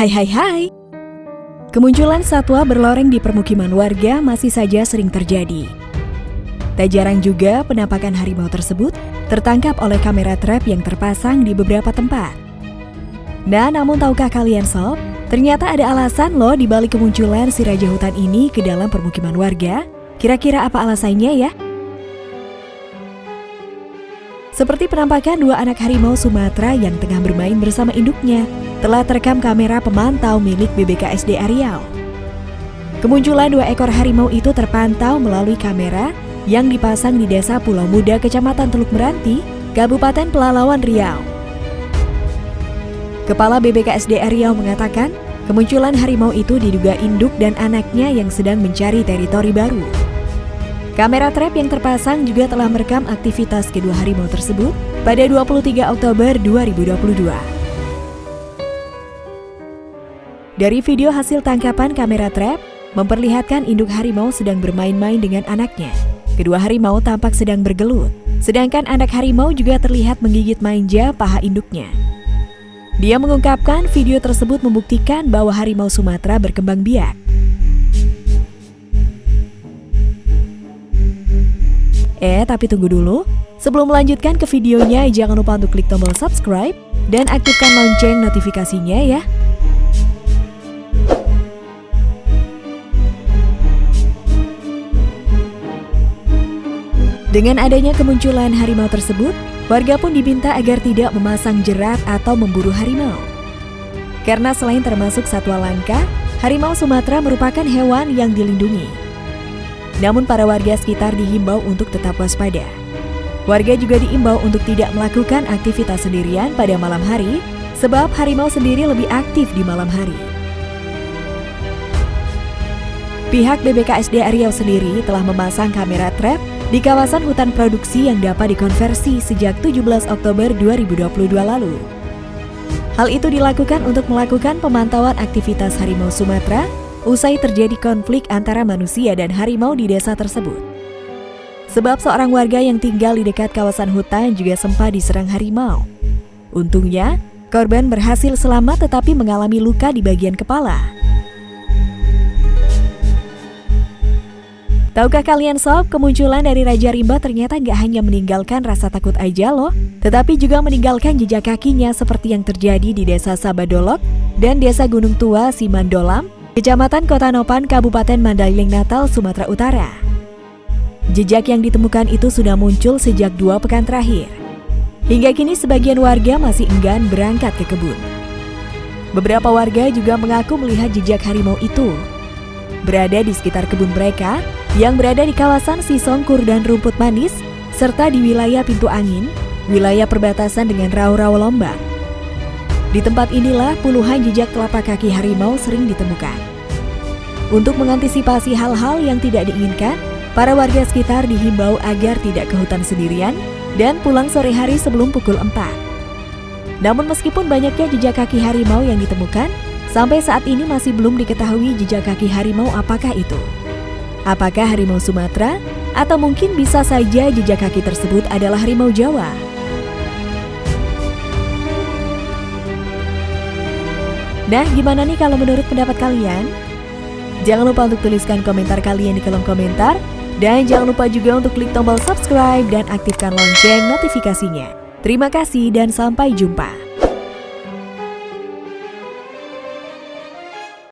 Hai hai hai. Kemunculan satwa berloreng di permukiman warga masih saja sering terjadi. Tak jarang juga penampakan harimau tersebut tertangkap oleh kamera trap yang terpasang di beberapa tempat. Nah, namun tahukah kalian sob, ternyata ada alasan loh di balik kemunculan si raja hutan ini ke dalam permukiman warga. Kira-kira apa alasannya ya? Seperti penampakan dua anak harimau Sumatera yang tengah bermain bersama induknya telah terekam kamera pemantau milik BBKSD Riau. Kemunculan dua ekor harimau itu terpantau melalui kamera yang dipasang di Desa Pulau Muda, Kecamatan Teluk Meranti, Kabupaten Pelalawan Riau. Kepala BBKSD Riau mengatakan, kemunculan harimau itu diduga induk dan anaknya yang sedang mencari teritori baru. Kamera trap yang terpasang juga telah merekam aktivitas kedua harimau tersebut pada 23 Oktober 2022. Dari video hasil tangkapan kamera trap, memperlihatkan induk harimau sedang bermain-main dengan anaknya. Kedua harimau tampak sedang bergelut, sedangkan anak harimau juga terlihat menggigit manja paha induknya. Dia mengungkapkan video tersebut membuktikan bahwa harimau Sumatera berkembang biak. Eh, tapi tunggu dulu. Sebelum melanjutkan ke videonya, jangan lupa untuk klik tombol subscribe dan aktifkan lonceng notifikasinya ya. Dengan adanya kemunculan harimau tersebut, warga pun diminta agar tidak memasang jerat atau memburu harimau. Karena selain termasuk satwa langka, harimau Sumatera merupakan hewan yang dilindungi. Namun para warga sekitar dihimbau untuk tetap waspada. Warga juga diimbau untuk tidak melakukan aktivitas sendirian pada malam hari, sebab harimau sendiri lebih aktif di malam hari. Pihak BBKSD Riau sendiri telah memasang kamera trap di kawasan hutan produksi yang dapat dikonversi sejak 17 Oktober 2022 lalu. Hal itu dilakukan untuk melakukan pemantauan aktivitas harimau Sumatera usai terjadi konflik antara manusia dan harimau di desa tersebut. Sebab seorang warga yang tinggal di dekat kawasan hutan juga sempat diserang harimau. Untungnya, korban berhasil selamat tetapi mengalami luka di bagian kepala. Tahukah kalian sob, kemunculan dari Raja Rimba ternyata gak hanya meninggalkan rasa takut aja loh, tetapi juga meninggalkan jejak kakinya seperti yang terjadi di Desa Sabadolok dan Desa Gunung Tua Simandolam, Kecamatan Kota Nopan, Kabupaten Mandailing Natal, Sumatera Utara. Jejak yang ditemukan itu sudah muncul sejak dua pekan terakhir. Hingga kini sebagian warga masih enggan berangkat ke kebun. Beberapa warga juga mengaku melihat jejak harimau itu. Berada di sekitar kebun mereka, yang berada di kawasan Sisongkur dan Rumput Manis, serta di wilayah Pintu Angin, wilayah perbatasan dengan Rawa-Rawa Lombang. Di tempat inilah puluhan jejak telapak kaki harimau sering ditemukan. Untuk mengantisipasi hal-hal yang tidak diinginkan, para warga sekitar dihimbau agar tidak ke hutan sendirian dan pulang sore hari sebelum pukul 4. Namun meskipun banyaknya jejak kaki harimau yang ditemukan, sampai saat ini masih belum diketahui jejak kaki harimau apakah itu. Apakah harimau Sumatera? Atau mungkin bisa saja jejak kaki tersebut adalah harimau Jawa? Nah, gimana nih kalau menurut pendapat kalian? Jangan lupa untuk tuliskan komentar kalian di kolom komentar. Dan jangan lupa juga untuk klik tombol subscribe dan aktifkan lonceng notifikasinya. Terima kasih dan sampai jumpa.